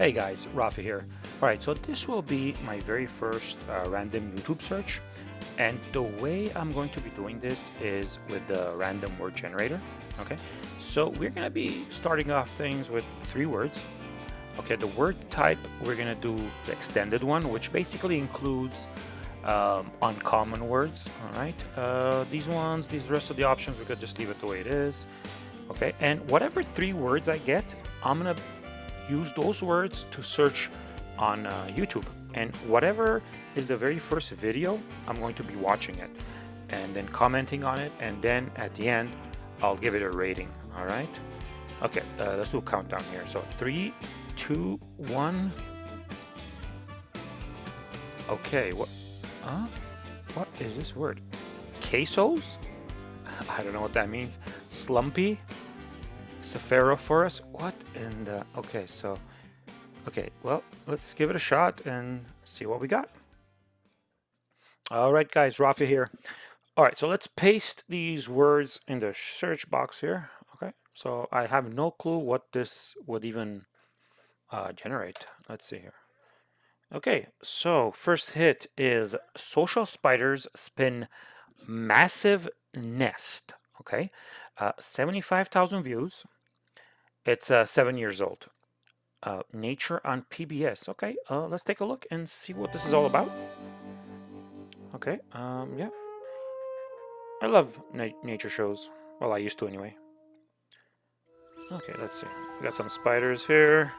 Hey guys, Rafa here. Alright, so this will be my very first uh, random YouTube search. And the way I'm going to be doing this is with the random word generator. Okay, so we're to be starting off things with three words. Okay, the word type, we're to do the extended one, which basically includes um, uncommon words. Alright, uh, these ones, these rest of the options, we could just leave it the way it is. Okay, and whatever three words I get, I'm to use those words to search on uh, YouTube. And whatever is the very first video I'm going to be watching it and then commenting on it. And then at the end I'll give it a rating. All right? Okay uh, let's do a countdown here. So three two one. Okay what uh, what is this word? Quesos? I don't know what that means. Slumpy? Sephirophorus? What in the... Okay, so... Okay, well, let's give it a shot and see what we got. All right, guys, Rafa here. All right, so let's paste these words in the search box here. Okay, so I have no clue what this would even uh, generate. Let's see here. Okay, so first hit is Social Spiders Spin Massive Nest. Okay, uh, 75,000 views. It's uh, seven years old. Uh, nature on PBS. Okay, uh, let's take a look and see what this is all about. Okay, um, yeah. I love na nature shows. Well, I used to anyway. Okay, let's see. We got some spiders here.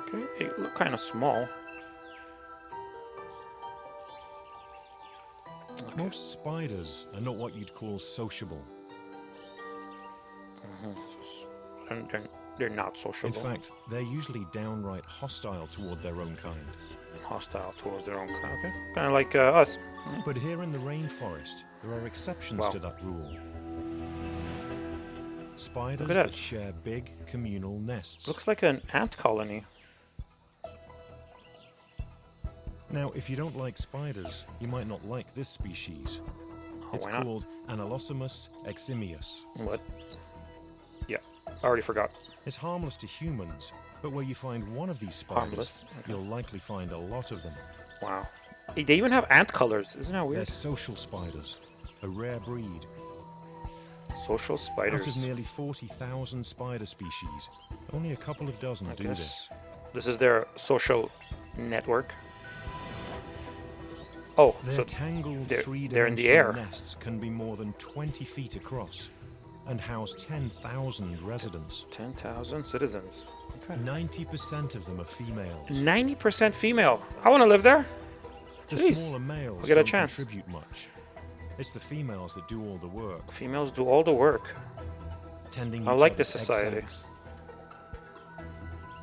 Okay, they look kind of small. Okay. Most spiders are not what you'd call sociable. And they're, they're not sociable. In fact, they're usually downright hostile toward their own kind. Hostile towards their own kind, okay. Kind of like uh, us. But here in the rainforest, there are exceptions to that rule. Spiders that. that share big communal nests. Looks like an ant colony. Now, if you don't like spiders, you might not like this species. Oh, it's called Anelosimus eximius. What? I already forgot. It's harmless to humans, but where you find one of these spiders, okay. you'll likely find a lot of them. Wow. They even have ant colors. Isn't that weird? They're social spiders, a rare breed. Social spiders. Out of nearly 40,000 spider species, only a couple of dozen I do guess. this. This is their social network. Oh, Their so tangled they're, they're in the air. nests can be more than 20 feet across and house 10,000 residents. 10,000 citizens. 90% of them are females. 90% female. I want to live there. The Jeez. smaller males we'll get a chance. contribute much. It's the females that do all the work. Females do all the work. Tending I like this society. Eggs,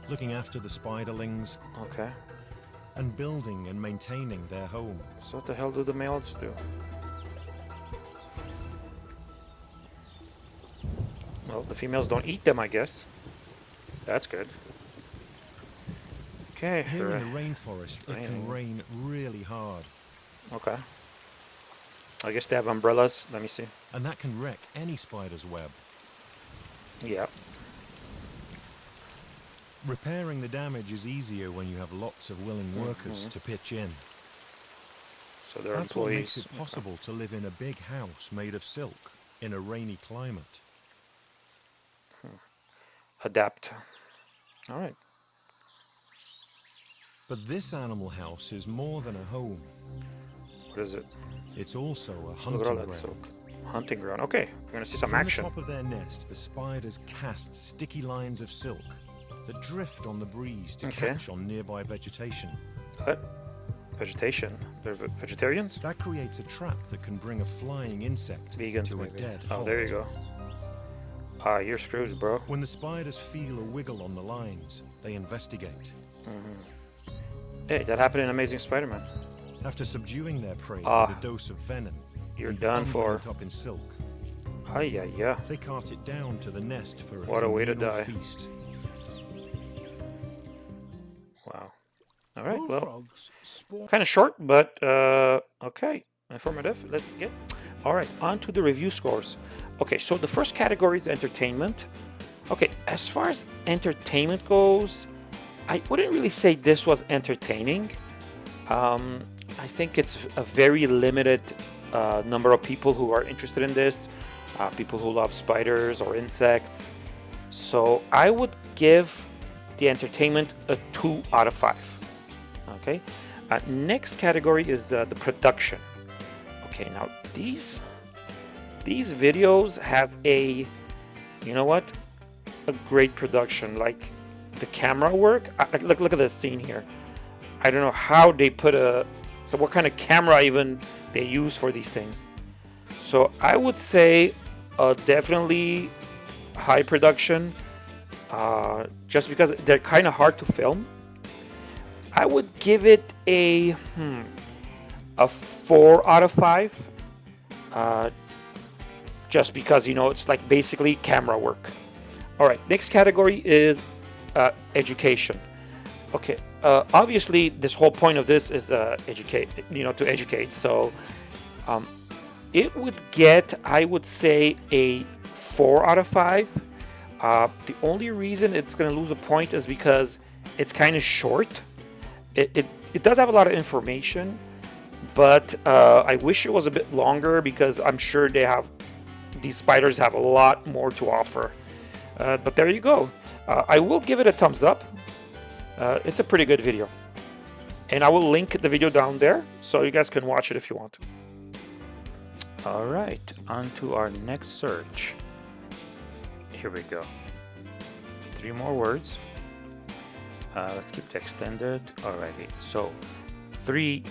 looking after the spiderlings. Okay and building and maintaining their home. So what the hell do the males do? Well, the females don't eat them, I guess. That's good. Okay. Here in the rainforest, it can rain really hard. Okay. I guess they have umbrellas. Let me see. And that can wreck any spider's web. Yeah. Repairing the damage is easier when you have lots of willing mm-hmm. workers mm -hmm. to pitch in. So there are That's employees. what makes it possible okay. to live in a big house made of silk in a rainy climate. Adapt. All right. But this animal house is more than a home. What is it? It's also a hunting ground. Silk. Hunting ground. Okay, we're gonna see some From action. From the top of their nest, the spiders cast sticky lines of silk that drift on the breeze to okay. catch on nearby vegetation. What? Vegetation? They're vegetarians? That creates a trap that can bring a flying insect Vegans to maybe. a dead Oh, there you go. Ah, you're screwed, bro. When the spiders feel a wiggle on the lines, they investigate. Mm -hmm. Hey, that happened in Amazing Spider-Man. After subduing their prey ah, with a dose of venom, you're done for. It up in silk. Ah, yeah, yeah. They cart it down to the nest for a what a way to die. feast. All right, well, kind of short, but uh, okay, informative. Let's get. All right, on to the review scores. Okay, so the first category is entertainment. Okay, as far as entertainment goes, I wouldn't really say this was entertaining. Um, I think it's a very limited uh, number of people who are interested in this, uh, people who love spiders or insects. So I would give the entertainment a 2 out of 5. Okay, uh, next category is uh, the production. Okay, now these these videos have a, you know what, a great production. Like the camera work. I, look, look at this scene here. I don't know how they put a, so what kind of camera even they use for these things. So I would say uh, definitely high production, uh, just because they're kind of hard to film. I would give it a hmm, a four out of five. Uh, just because you know it's like basically camera work. All right, next category is uh, education. Okay, uh, obviously this whole point of this is uh, educate, you know, to educate. So um, it would get, I would say, a four out of five. Uh, the only reason it's going to lose a point is because it's kind of short. It, it, it, does have a lot of information, but uh, I wish it was a bit longer because I'm sure they have these spiders have a lot more to offer. Uh, but there you go. Uh, I will give it a thumbs up. Uh, it's a pretty good video. And I will link the video down there so you guys can watch it if you want. All right, on to our next search. Here we go. Three more words. Uh, let's keep the extended. Alrighty, so three,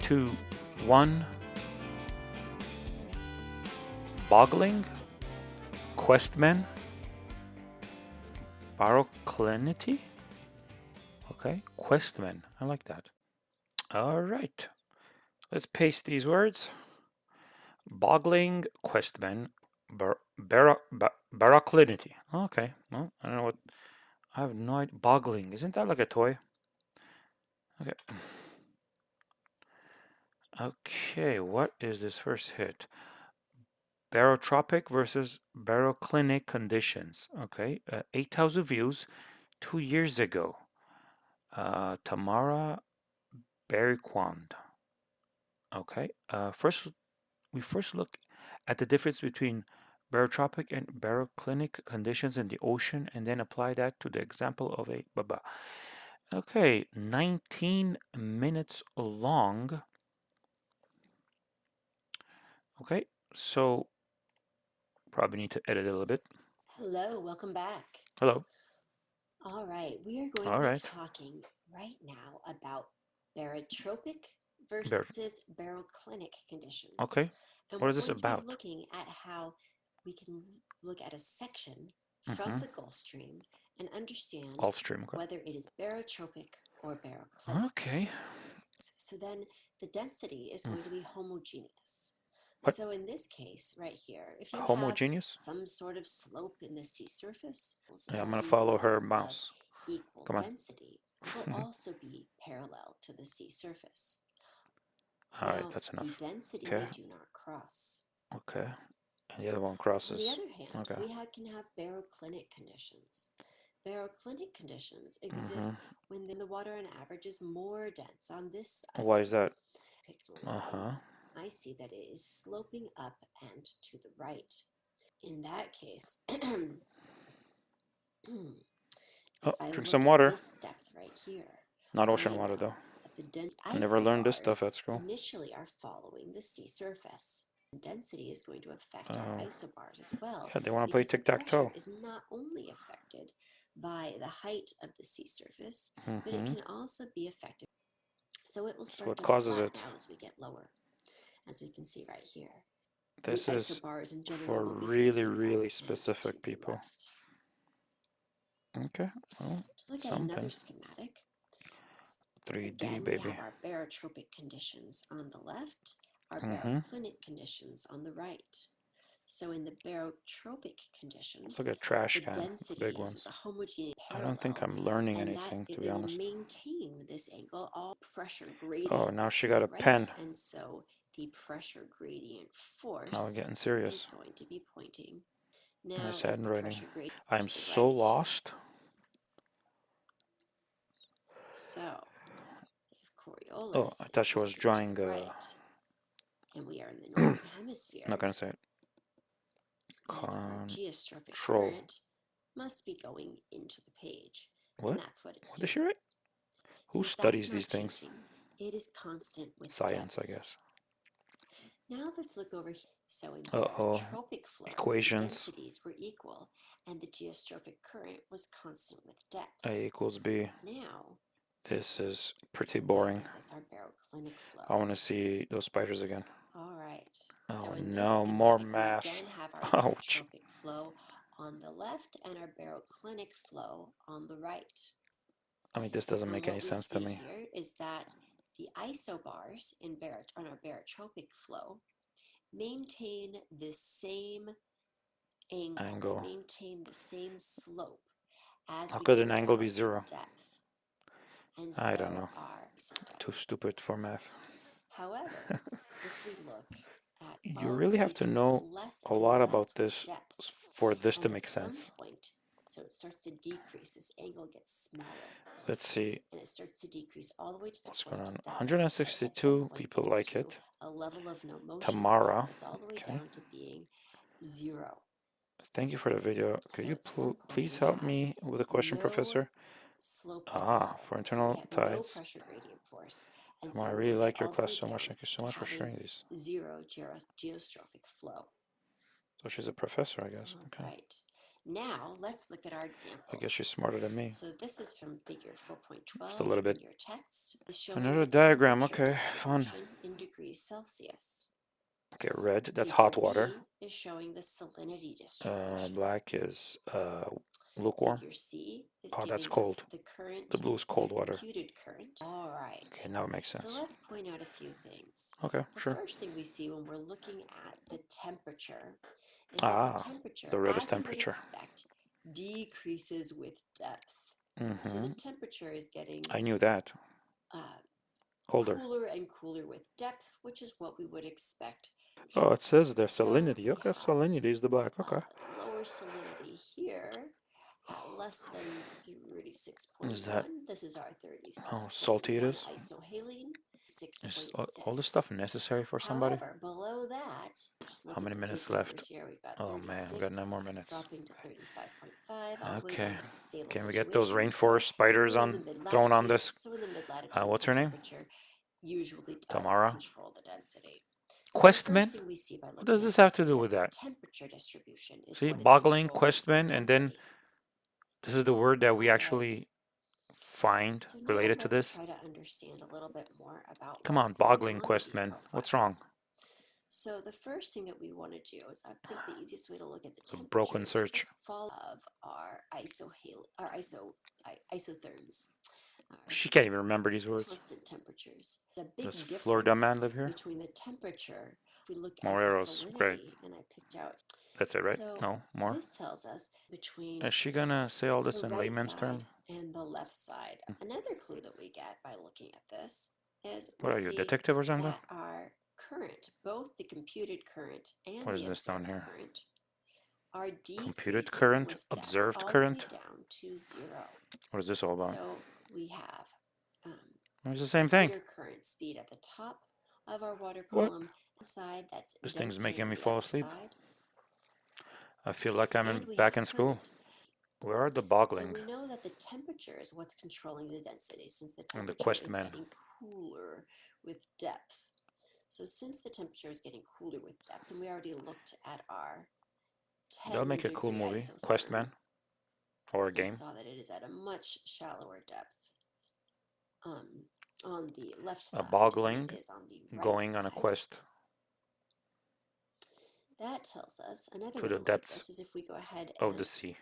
two, one. Boggling, Questmen, Baroclinity. Okay, Questmen. I like that. All right. Let's paste these words. Boggling, Questmen, bar, bar, bar, Baroclinity. Okay, well, I don't know what... I have no idea. Boggling. Isn't that like a toy? Okay. Okay, what is this first hit? Barotropic versus baroclinic conditions. Okay, uh, 8,000 views two years ago. Uh, Tamara Berriquand. Okay, uh, first we first look at the difference between barotropic and baroclinic conditions in the ocean and then apply that to the example of a baba. Okay, 19 minutes long. Okay, so Probably need to edit a little bit. Hello, welcome back. Hello. All right, we are going All to right. be talking right now about barotropic versus baroclinic conditions. Okay. And What this to be about? looking at how we can look at a section from Mhm. the Gulf Stream and understand Gulf Stream. Okay. whether it is barotropic or baroclinic. Okay. So then the density is going to be homogeneous. What? So in this case, right here, if you have Homogeneous. some sort of slope in the sea surface. Yeah, I'm gonna follow her mouse. Equal Come on. density will also be parallel to the sea surface. All right, Now, that's The enough. density Okay. do not cross. Okay. And the other one crosses. On the other hand, okay. we ha- can have baroclinic conditions. Baroclinic conditions exist Mhm. when the water on average is more dense on this side. Why is that? Uh huh. I see that it is sloping up and to the right. In that case, Oh, drink some water. Depth right here. Not ocean water though. I never learned this stuff at school. Initially, are following the sea surface. Density is going to affect our Oh. isobars as well. Yeah, they want to play tic tac toe. pressure Is not only affected by the height of the sea surface, but it hmm can also be affected. So it will start what to causes it? as we get lower, as we can see right here. This the is isobars in general for really, really specific people. left. Okay. Well, To look at another something. schematic, 3D again, we baby. have our barotropic conditions on the left, our Mhm. baroclinic conditions on the right. So in the barotropic conditions, look at trash the can. density big is ones. a homogeneous I don't think I'm learning anything, to be honest. maintain this angle. All pressure gradient Oh, now she got a right, pen. and so the pressure gradient force Now we're getting is serious. going to be pointing Now, Nice handwriting. pressure gradient I am so right, lost. So, if Coriolis Oh, I thought she was drawing, uh, right, and we are in the northern hemisphere, Not gonna say it. geostrophic Control. current must be going into the page. What? And that's what it's What did doing. she write? Who Since studies these things? It is constant with Science, I guess. Now let's look over here. So in Uh-oh. barotropic flow, the Equations. densities were equal, and the geostrophic current was constant with depth. A equals B. Now, This is pretty boring. gives us our baroclinic flow. I want to see those spiders again. All right. Oh, so in no, more schematic, math. We again have our Ouch. barotropic flow on the left and our baroclinic flow on the right. I mean, this doesn't And make any sense to me. Here is that the isobars in barot on our barotropic flow maintain the same angle, Angle. maintain the same slope as How could an angle be zero? Depth. And I don't know. Too stupid for math. However, if we look at You really have to know a lot about this depth, for this to make sense. point, so it starts to decrease. This angle gets smaller, Let's see and it starts to decrease all the way to the what's going on. that at some 162 people like it. A level of no motion. Tamara. It's all the way Okay. down to being zero. Thank you for the video. Could So you pl- please help me with a question, no Professor? Ah, for internal no tides. pressure gradient force. And Tamara, I so really like your all the way class so much. Thank you so much for sharing these. Zero geo- geostrophic flow. So she's a professor, I guess. Okay. Right. Now let's look at our example. I guess you're smarter than me. So this is from figure 4.12 Just a little bit. your text. Another diagram, okay, fun. In degrees Celsius. Okay, red, that's hot water. Is showing the salinity Uh, distribution. black is uh, lukewarm. Figure C is Oh, that's cold. The current. The blue is cold water. Current. All right. Okay, now it makes sense. So let's point out a few things. Okay, The sure. first thing we see when we're looking at the temperature is Ah, that the temperature, the red is as you would temperature. expect, decreases with depth. So hmm the temperature is getting I knew that. uh, Colder. cooler and cooler with depth, which is what we would expect. Oh, it says there salinity. we Okay, salinity is the black. Okay. uh, lower salinity here at less than 36.1. Is that This is our 36. how salty it is? Isohaline, Is all, 6.6. stuff necessary for somebody? However, below that, How many minutes left? Here. We've got Oh man, we've got 36, nine more minutes. to 35.5, all the way Okay. down to stable Can we get those rainforest spiders the on thrown on this? so in the mid latitude, Uh, what's her name? usually Tamara. control the density. So Questman? thing we see by What does this have to do with that? temperature distribution is See, boggling Questman, and then this is the word that we actually find So related to this. to understand a little bit more about Come on, boggling these Questman. What's wrong? So the first thing that we want to do is I think the easiest way to look at the a broken search. to follow of our isohal our iso isotherms. our She can't even remember these words. constant temperatures. The big Does difference Florida man live here? between the temperature, if we look Moreros, at the great. and I picked out That's it, right? so No, more. this tells us between Is she gonna say all this in right layman's side term? And the left side. Another clue that we get by looking at this is What are you, detective or something? our current, both the computed current and what is this down here? current, are Computed current, observed all the way current? down to zero. What is this all about? So we have um, It's the same thing. current speed at the top of our water column, the side that's This thing's making me fall asleep. side, I feel like I'm in, back in school. Where are the And boggling? we know that the temperature is what's controlling the density since the And the temperature quest is man. getting cooler with depth. So since the temperature is getting cooler with depth, and we already looked at our 10 That'll make a cool movie, isotherm, Questman, or a and game. saw that it is at a much shallower depth um, on the left side than boggling is on the right going on a quest That tells us another to the to look at depths this is if we go ahead of the sea.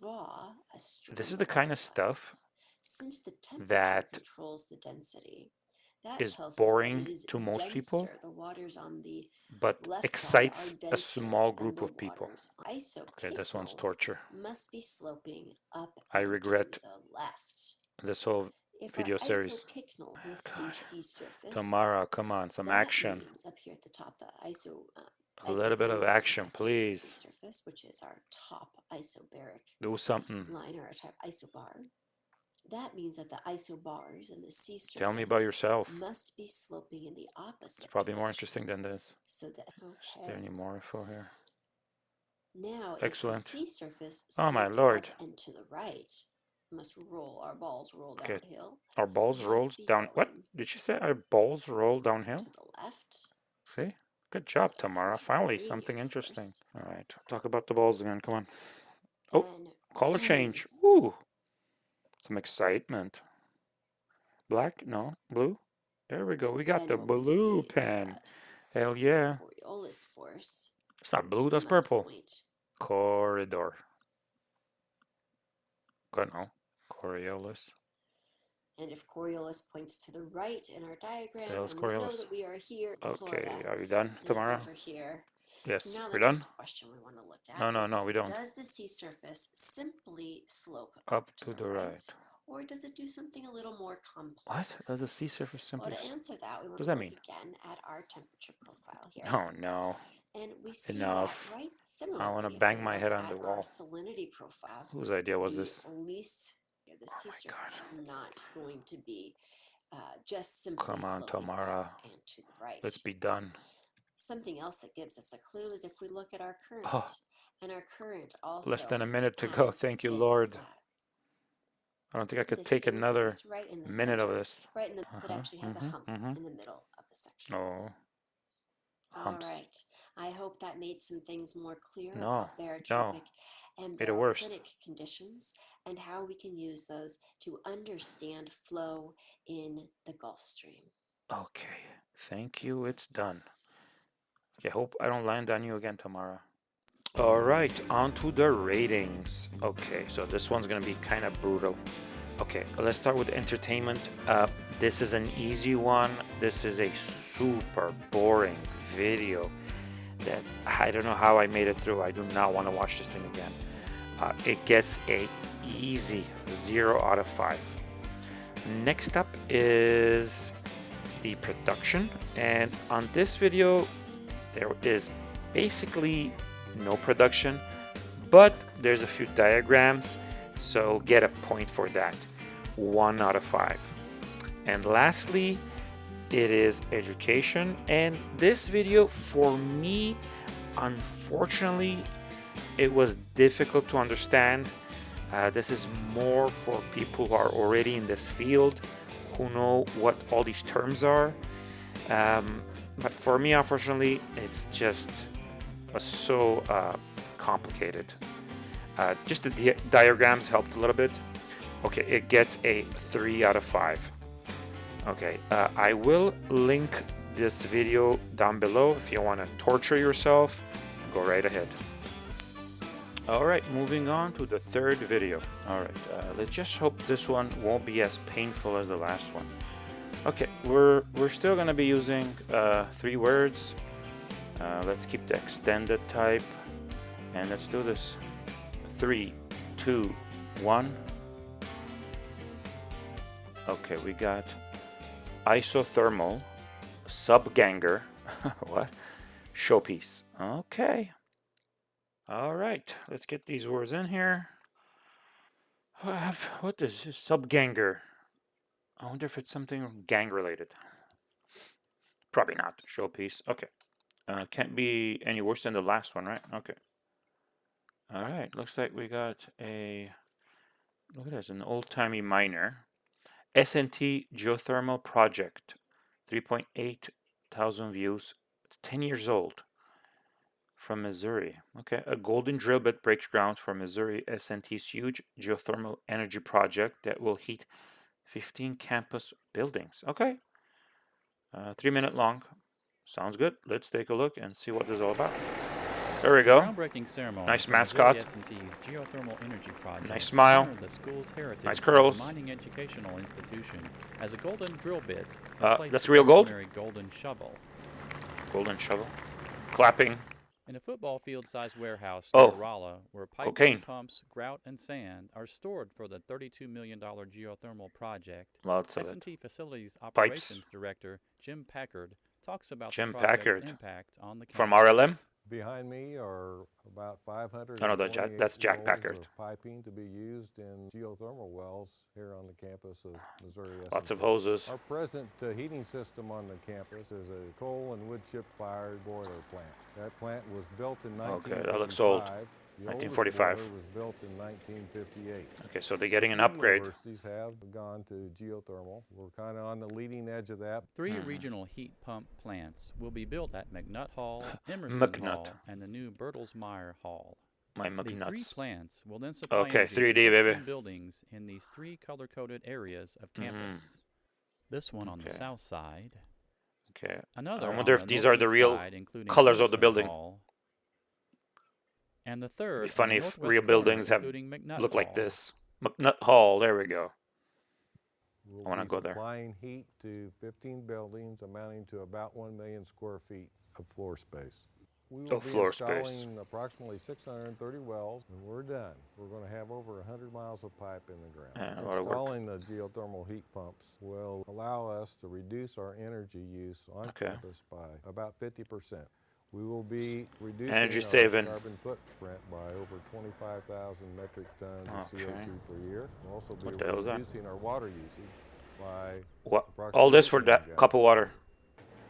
draw a This is the kind of stuff Since the temperature that controls the density, that is tells us that boring is to most people, denser. The waters on the but excites a small group of people. Okay, this one's torture. must be sloping up I regret the left. this whole If video series. isopycnal with a Gosh. sea surface, Tamara, come on, some action. up here at the top, the iso uh, A little bit of action, intersecting with the sea please. surface. which is our top isobaric Do something. line or our top isobar, that means that the isobars and the sea surface Tell me about yourself. must be sloping in the opposite. It's probably more interesting than this. So that Is there any more info here? Now, Excellent. if the sea surface Oh, my lord. and to the right, must roll our balls roll Okay. downhill Our balls rolled down. What did she say? Our balls roll downhill? to the left. See? Good job, Tamara. Finally, something interesting. All right, talk about the balls again. Come on. Oh, Color change. Ooh, some excitement. Black? No, blue. There we go. We got the blue pen. Hell yeah. Coriolis force It's not blue. That's purple. Corridor. Good no. Coriolis. And if Coriolis points to the right in our diagram, hell is and we know Coriolis? that we are here Okay, Florida, are we done, and Tamara? over here. Yes. So now We're done? question we want to look at No, no, no, we don't. does the sea surface simply slope Up to the right. or does it do something a little more complex? What? Does the sea surface simply... Well, to answer that, we want does to that look mean? again at our temperature profile here. Oh, no. And we see Enough. that right I wanna bang my head on the wall. salinity profile. Whose idea was the this? least yeah, the Oh sea surface is not going to be uh, just simply Come on, Tamara. and to the right. Let's be done. Something else that gives us a clue is if we look at our current, Oh. and our current also Less than a minute to go. Thank you, this, Lord. uh, I don't think I could take another right minute of this. right in the, Uh-huh, it actually has a hump mhm. in the middle of the section. Oh, All humps. right. I hope that made some things more clear No, about barotropic and Made it worse. conditions and how we can use those to understand flow in the Gulf Stream. Okay. Thank you. It's done. Okay, hope I don't land on you again tomorrow. All right, on to the ratings. Okay, so this one's gonna be kind of brutal. Okay, let's start with entertainment. Uh, this is an easy one. This is a super boring video that I don't know how I made it through. I do not want to watch this thing again. Uh, it gets a easy zero out of five. Next up is the production, and on this video, there is basically no production, but there's a few diagrams, so get a point for that. One out of five. And lastly, it is education, and this video for me, unfortunately, it was difficult to understand. Uh, this is more for people who are already in this field, who know what all these terms are. Um, but for me, unfortunately, it's just uh, so uh, complicated. Uh, just the di- diagrams helped a little bit. Okay, it gets a 3 out of 5. Okay, uh, I will link this video down below if you want to torture yourself. Go right ahead. All right, moving on to the third video. All right, uh, let's just hope this one won't be as painful as the last one. Okay, we're we're still gonna be using uh, three words. Uh, let's keep the extended type, and let's do this. Three, two, one. Okay, we got isothermal, subganger, what? Showpiece. Okay. All right, let's get these words in here. What is this? Subganger. I wonder if it's something gang related. Probably not. Showpiece. Okay. Uh, can't be any worse than the last one, right? Okay. All right. Looks like we got a. Look at this, an old-timey miner. SNT geothermal project, 3.8 thousand views. It's 10 years old. From Missouri. Okay, a golden drill bit breaks ground for Missouri S&T's huge geothermal energy project that will heat 15 campus buildings. Okay, uh, three minute long. Sounds good. Let's take a look and see what this is all about. There we go. Groundbreaking ceremony. Nice mascot. Geothermal energy project. Nice smile. The school's heritage Nice curls. mining educational institution as a golden drill bit. Uh, that's real gold? golden shovel. Golden shovel. Clapping. In a football field-sized warehouse Oh, near Rolla, where pipes, cocaine. pumps, grout, and sand are stored for the $32 million geothermal project, Lots of. S&T Facilities Pipes. Operations Director Jim Packard talks about Jim the project's Packard. impact on the From. RLM. Behind me are about 500. Oh, no, that's Jack- that's Jack Packard. Piping to be used in geothermal wells here on the campus of Missouri. Lots of hoses. Our present uh, heating system on the campus is a coal and wood chip fired boiler plant. That plant was built in Okay, that looks old. 1945. The oldest 1945. boiler was built in 1958. Okay, so they're getting an upgrade. Universities have gone to geothermal. We're kind of on the leading edge of that. 3 Mhm. regional heat pump plants will be built at McNutt Hall, Emerson McNutt. Hall, and the new Bertelsmeyer Hall. My The three McNuts. plants will then supply Okay, energy to 3D, baby. 16 buildings in these three color-coded areas of Mhm. campus. This one on the Okay. south side, Okay. another wonder on if the these are the northeast real side, including colors of the Emerson building. Hall, and the third on the funny if northwest real corner, buildings have McNutt Look like this. McNutt Hall. There we go. We'll I wanna go there. Supplying heat to 15 buildings amounting to about 1 million square feet of floor space. We will Oh, be floor space. installing approximately 630 wells, and we're done. We're going to have over 100 miles of pipe in the ground. Yeah, a lot of work. Installing the geothermal heat pumps will allow us to reduce our energy use on Okay. campus by about 50%. We will be reducing Energy saving. carbon footprint by over 25,000 metric tons of Okay. CO2 per year. We'll also be What the hell is that? reducing our water usage by What? All this for that cup of water.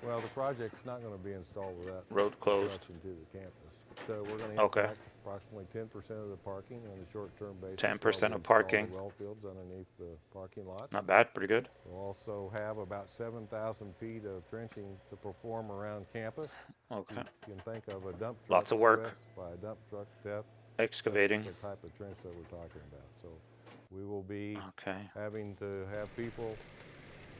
Well, the project's not going to be installed without Road closed. to the campus. So we're going to Okay. Approximately 10% of the parking on a short-term basis. 10% of we install the parking. Well fields underneath the parking lot. Not bad. Pretty good. We'll also have about 7,000 feet of trenching to perform around campus. Okay. You can think of a dump truck. Lots of work. By a dump truck depth. Excavating. That's the type of trench that we're talking about. So we will be Okay. having to have people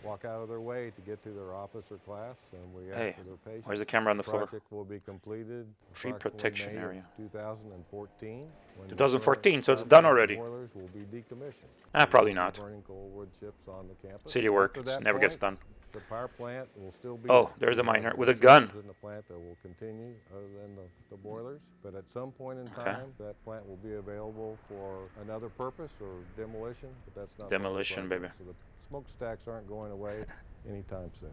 walk out of their way to get to their office or class, and we ask Hey, for their patience. Where's the camera on the floor? Project will be completed. Tree protection May area. 2014. 2014, so it's done already. Boilers will be decommissioned. Ah, probably not. Burning coal wood chips on the campus. City work. After It's that never gets done. The power plant will still be. Oh, there's a miner with a gun. In the plant that will continue, other than the, the boilers. But at some point in Okay. time, that plant will be available for another purpose or demolition. But that's not Demolition, baby. So the smokestacks aren't going away anytime soon.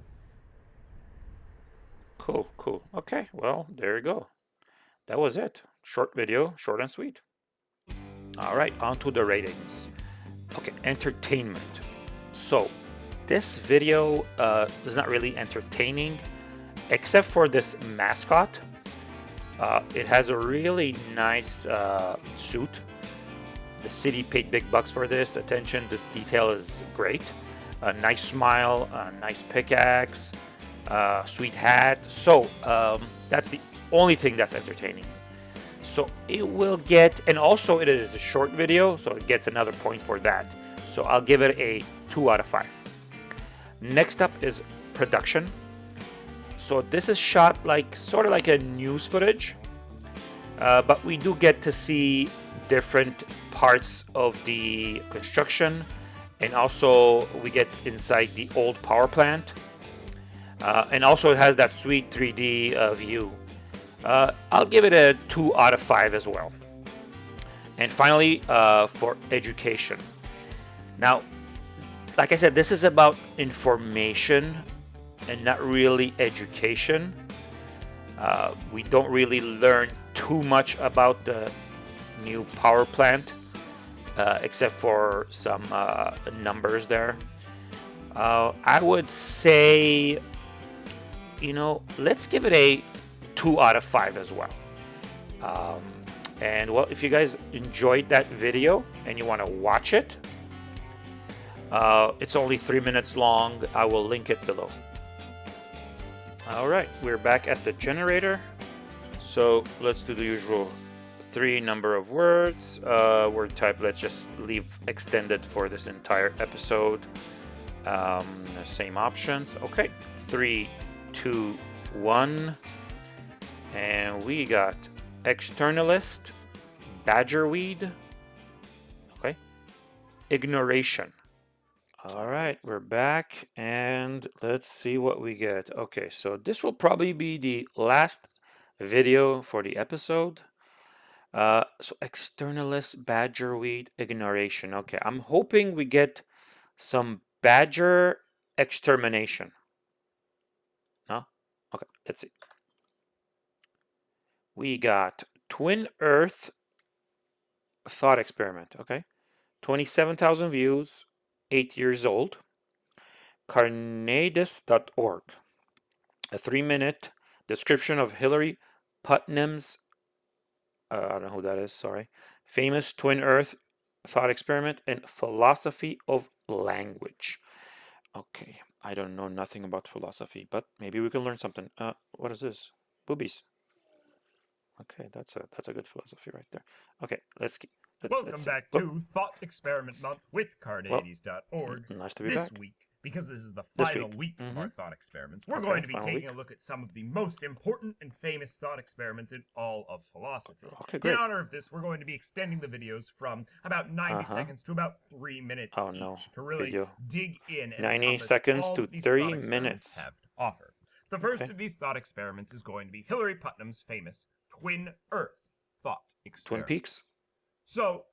Cool. Cool. Okay. Well, there you go. That was it. Short video, short and sweet. All right, on to the ratings. Okay, entertainment. So, this video uh, is not really entertaining, except for this mascot. Uh, it has a really nice uh, suit. The city paid big bucks for this. Attention to detail is great. A nice smile, a nice pickaxe, uh, sweet hat. So um, that's the only thing that's entertaining. So it will get, and also it is a short video, so it gets another point for that. So I'll give it a 2 out of 5. Next up is production. So this is shot like, sort of like a news footage. Uh, but we do get to see different parts of the construction. And also we get inside the old power plant. Uh, and also it has that sweet 3D uh, view. Uh, I'll give it a 2 out of 5 as well. And finally, uh, for education. Now, like I said, this is about information and not really education. Uh, we don't really learn too much about the new power plant, uh, except for some uh, numbers there. Uh, I would say, you know, let's give it a 2 out of 5 as well. Um, and well, if you guys enjoyed that video and you want to watch it, uh, it's only three minutes long. I will link it below. All right, we're back at the generator. So let's do the usual three number of words. Uh, word type, let's just leave extended for this entire episode. Um, same options. Okay, three, two, one. And we got externalist, badgerweed. Okay, ignoration. All right, we're back and let's see what we get. Okay, so this will probably be the last video for the episode. Uh, so externalist, badgerweed, ignoration. Okay, I'm hoping we get some badger extermination. No? Okay, let's see. we got Twin Earth thought experiment. Okay, 27,000 views, eight years old. Carneades.org, a three-minute description of Hilary Putnam's. Uh, I don't know who that is. Sorry, famous Twin Earth thought experiment and philosophy of language. Okay, I don't know nothing about philosophy, but maybe we can learn something. Uh, what is this? Boobies. Okay, that's a that's a good philosophy right there. Okay, let's keep. Welcome back oh, to Thought Experiment Month with Carneades.org. Nice to be This back. week, because this is the This final week. week, of our Mhm. thought experiments, we're Okay, going to be taking week. a look at some of the most important and famous thought experiments in all of philosophy. Okay, In honor of this, we're going to be extending the videos from about 90 Uh-huh. seconds to about three minutes Oh, no. to really Video. dig in and 90 seconds all to that these three thought experiments minutes. have to offer. The first Okay. of these thought experiments is going to be Hilary Putnam's famous Twin Earth thought experiment. Twin. Peaks. So,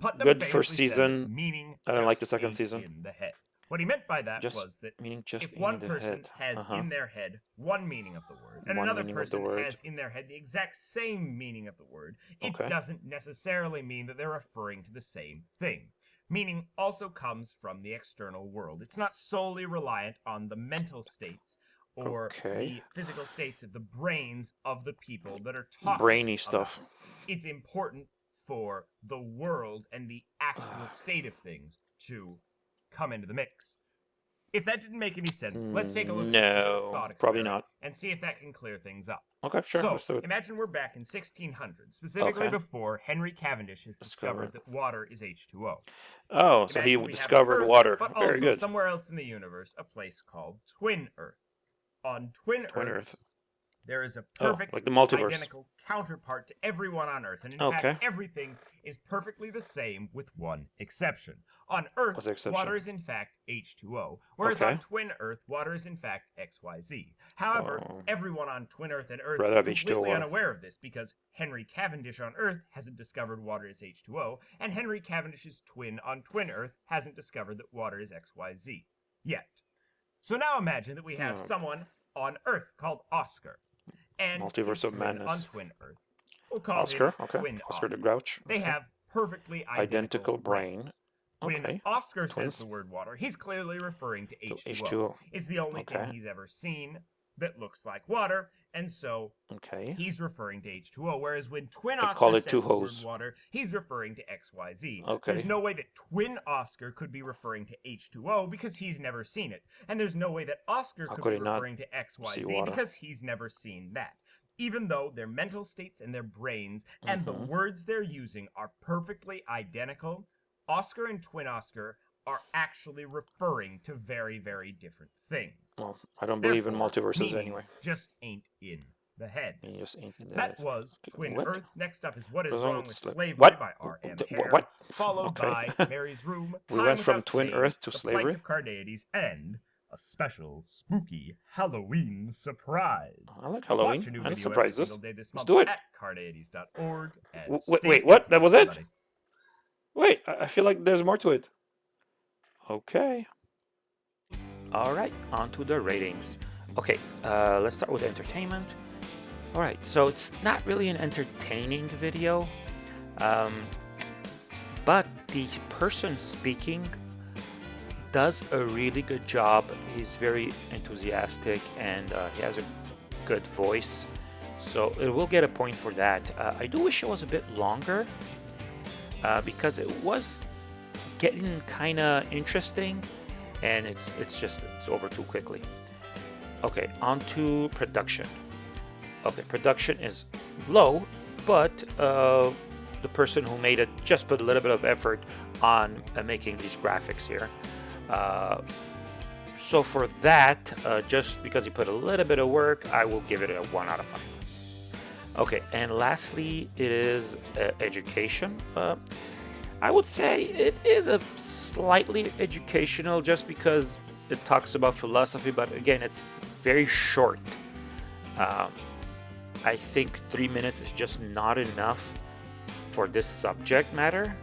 Putnam Good first famously said, season. meaning I don't like the second season. In the head. What he meant by that Just was that Meaning just if one person head. has uh-huh. in their head one meaning of the word, and One another person word. has in their head the exact same meaning of the word, it Okay. doesn't necessarily mean that they're referring to the same thing. Meaning also comes from the external world. It's not solely reliant on the mental states or Okay. the physical states of the brains of the people that are talking. Brainy stuff. it. It's important for the world and the actual state of things to come into the mix. If that didn't make any sense, let's take a look at mm, this No, thought probably not. and see if that can clear things up. Okay, sure. so, let's do it. imagine we're back in 1600, specifically Okay. before Henry Cavendish has discovered Discovered. that water is H2O. Oh, so he Imagine we have discovered Earth, water. But Very also good. somewhere else in the universe, a place called Twin Earth. On Twin, Twin Earth, Earth. There is a Oh, perfect, like the multiverse. identical counterpart to everyone on Earth, and in Okay. fact, everything is perfectly the same with one exception. On Earth, exception? water is in fact H2O, whereas Okay. on Twin Earth, water is in fact XYZ. However, Oh. everyone on Twin Earth and Earth Rather is completely unaware of this because Henry Cavendish on Earth hasn't discovered water is H2O, and Henry Cavendish's twin on Twin Earth hasn't discovered that water is XYZ yet. So now imagine that we have Hmm. someone on Earth called Oscar. And Multiverse of Madness. On Twin Earth. We'll call Oscar. Okay. Twin Oscar the Grouch. They okay. have perfectly identical, Identical brain. brains. When Okay. Oscar Twins. says the word water, he's clearly referring to To H2O. H2O. It's the only Okay. thing he's ever seen that looks like water, and so Okay. he's referring to H2O. Whereas when Twin I Oscar call it says two hoes. water, he's referring to XYZ. Okay. There's no way that Twin Oscar could be referring to H2O because he's never seen it. And there's no way that Oscar could, could be referring to XYZ because he's never seen that. Even though their mental states and their brains and the Mhm. words they're using are perfectly identical, Oscar and Twin Oscar are actually referring to very, very different things. Well, I don't believe in multiverses anyway. Just ain't in the head. It just ain't in the That head. was Twin what? Earth. Next up is What is Wrong with with sla- Slavery What? by R.M. Hare, what? followed Okay. by Mary's Room, We went from Twin Earth to The slavery? Of Carneades, and a special spooky Halloween surprise. I like Watch Halloween. a new and surprises. day this Let's do it. At W- wait, wait, what? That was it? Wait, I feel like there's more to it. Okay. All right, on to the ratings. Okay, uh, let's start with entertainment. All right, so it's not really an entertaining video, um, but the person speaking does a really good job. He's very enthusiastic and uh, he has a good voice, so it will get a point for that. Uh, I do wish it was a bit longer uh, because it was getting kind of interesting and it's it's just it's over too quickly. Okay on to production. Okay production is low but uh, the person who made it just put a little bit of effort on uh, making these graphics here. Uh, so for that uh, just because he put a little bit of work I will give it a 1 out of 5 okay and lastly it is uh, education. Uh, I would say it is a slightly educational just because it talks about philosophy, but again, it's very short. Um, I think three minutes is just not enough for this subject matter.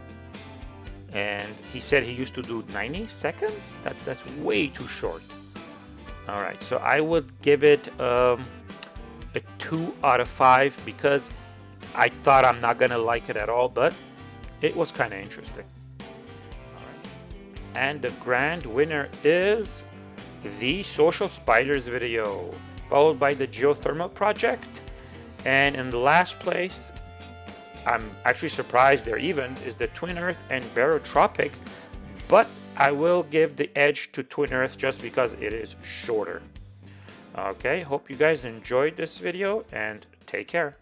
And he said he used to do 90 seconds. That's that's way too short. All right, so I would give it um, a 2 out of 5 because I thought I'm not gonna like it at all, but it was kind of interesting. And the grand winner is the Social Spiders video, followed by the Geothermal Project. And in the last place, I'm actually surprised they're even, is the Twin Earth and Barotropic, but I will give the edge to Twin Earth just because it is shorter. Okay, hope you guys enjoyed this video and take care.